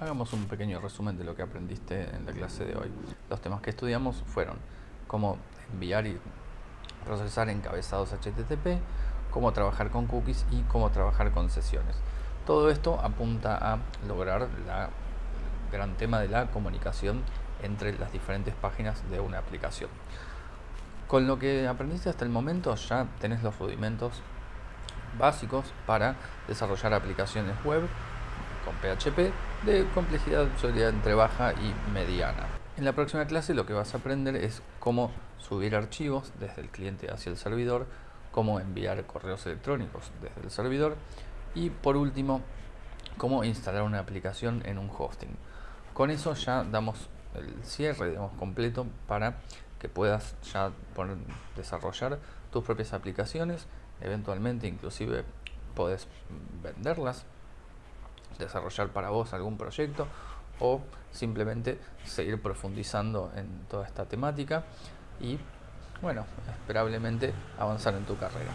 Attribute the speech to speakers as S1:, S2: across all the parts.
S1: Hagamos un pequeño resumen de lo que aprendiste en la clase de hoy. Los temas que estudiamos fueron cómo enviar y procesar encabezados HTTP, cómo trabajar con cookies y cómo trabajar con sesiones. Todo esto apunta a lograr el gran tema de la comunicación entre las diferentes páginas de una aplicación. Con lo que aprendiste hasta el momento ya tenés los rudimentos básicos para desarrollar aplicaciones web con PHP de complejidad entre baja y mediana. En la próxima clase lo que vas a aprender es cómo subir archivos desde el cliente hacia el servidor, cómo enviar correos electrónicos desde el servidor y por último cómo instalar una aplicación en un hosting. Con eso ya damos el cierre digamos, completo para que puedas ya desarrollar tus propias aplicaciones, eventualmente inclusive puedes venderlas desarrollar para vos algún proyecto o simplemente seguir profundizando en toda esta temática y bueno, esperablemente avanzar en tu carrera.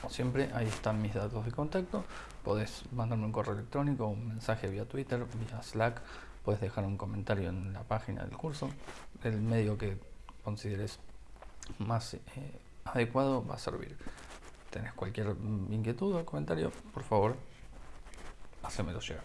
S1: Como siempre, ahí están mis datos de contacto. Podés mandarme un correo electrónico, un mensaje vía Twitter, vía Slack. Puedes dejar un comentario en la página del curso. El medio que consideres más eh, adecuado va a servir. ¿Tenés cualquier inquietud o comentario? Por favor, hacémelo llegar.